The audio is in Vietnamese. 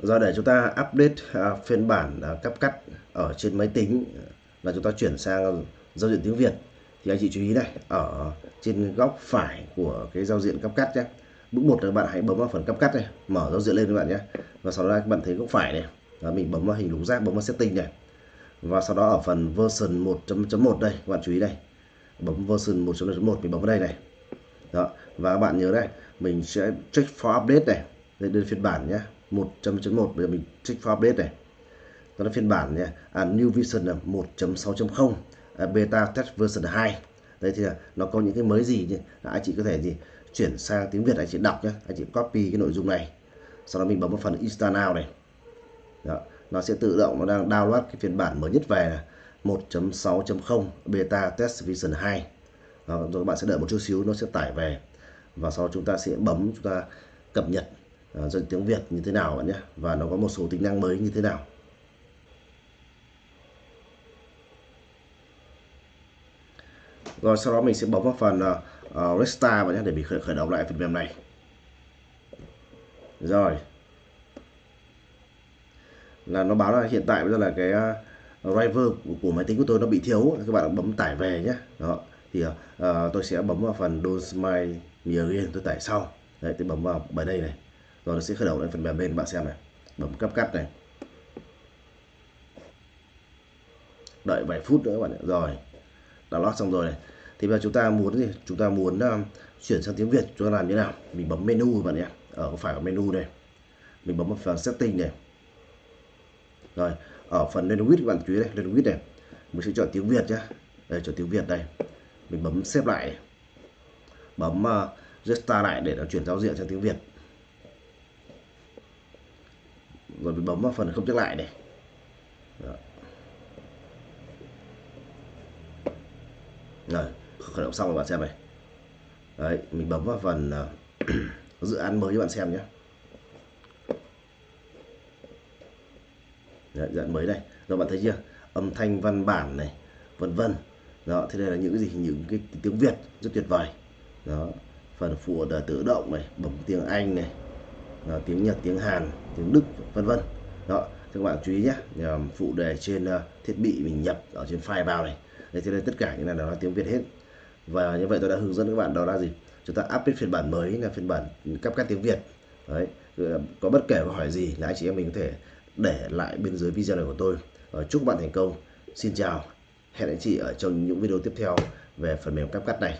do để chúng ta update à, phiên bản à, cấp cắt ở trên máy tính là chúng ta chuyển sang giao diện tiếng Việt thì anh chị chú ý này ở trên góc phải của cái giao diện cấp cắt nhé. Bước một là bạn hãy bấm vào phần cấp cắt này mở giao diện lên các bạn nhé. Và sau đó các bạn thấy góc phải này đó, mình bấm vào hình lục giác bấm vào setting này. Và sau đó ở phần version 1.1 đây các bạn chú ý đây bấm version 1.1 mình bấm vào đây này. Đó và các bạn nhớ đây mình sẽ check for update này lên phiên bản nhé. 1.1 bây giờ mình check for update này. Đó là phiên bản nhé à, new version là 1.6.0 à, beta test version 2 đây thì là nó có những cái mới gì nhỉ? À, anh chị có thể gì? Chuyển sang tiếng Việt anh chị đọc nhé. Anh chị copy cái nội dung này. Sau đó mình bấm vào phần install now này. Đó. nó sẽ tự động nó đang download cái phiên bản mới nhất về là 1.6.0 beta test version 2 đó, rồi các bạn sẽ đợi một chút xíu nó sẽ tải về. Và sau đó chúng ta sẽ bấm chúng ta cập nhật. Ờ, uh, dân tiếng Việt như thế nào bạn nhé? Và nó có một số tính năng mới như thế nào? Rồi sau đó mình sẽ bấm vào phần uh, uh, restart bạn nhé để mình khởi, khởi động lại phần mềm này. Rồi. Là nó báo là hiện tại bây giờ là cái uh, driver của, của máy tính của tôi nó bị thiếu các bạn bấm tải về nhé. Đó. Thì uh, tôi sẽ bấm vào phần Don't My Me Again tôi tải sau. Đấy tôi bấm vào bài đây này rồi nó sẽ khởi động lên phần mềm bên bạn xem này. Bấm cấp cắt này. Đợi vài phút nữa các bạn rồi đã lót xong rồi này. Thì bây giờ chúng ta muốn gì? Chúng ta muốn uh, chuyển sang tiếng Việt chúng ta làm như nào? Mình bấm menu các bạn nhé. Ở phải ở menu này? Mình bấm vào phần setting này. Rồi ở phần language các bạn chú ý đây language này. Mình sẽ chọn tiếng Việt nhé. Đây chọn tiếng Việt đây. Mình bấm xếp lại. Bấm ờ, uh, restart lại để nó chuyển giao diện sang tiếng Việt. Còn mình bấm vào phần không nhắc lại này. Đó. rồi khởi động xong rồi bạn xem này. Đấy mình bấm vào phần uh, dự án mới cho bạn xem nhé. Đấy, dự án mới đây. Rồi bạn thấy chưa? Âm thanh văn bản này vân vân. Đó thế đây là những cái gì? Những cái tiếng Việt rất tuyệt vời. Đó phần phụ là tự động này bấm tiếng Anh này đó, tiếng Nhật tiếng Hàn tiếng Đức vân vân. Đó các bạn chú ý nhé. Ờ, phụ đề trên uh, thiết bị mình nhập ở trên file vào này. Đây thế đây tất cả những này là tiếng Việt hết. Và như vậy tôi đã hướng dẫn các bạn đó là gì? Chúng ta update phiên bản mới là phiên bản cắp cắt tiếng Việt. Đấy có bất kể câu hỏi gì là anh chị em mình có thể để lại bên dưới video này của tôi. Chúc bạn thành công. Xin chào. Hẹn anh chị ở trong những video tiếp theo về phần mềm cắp cắt này.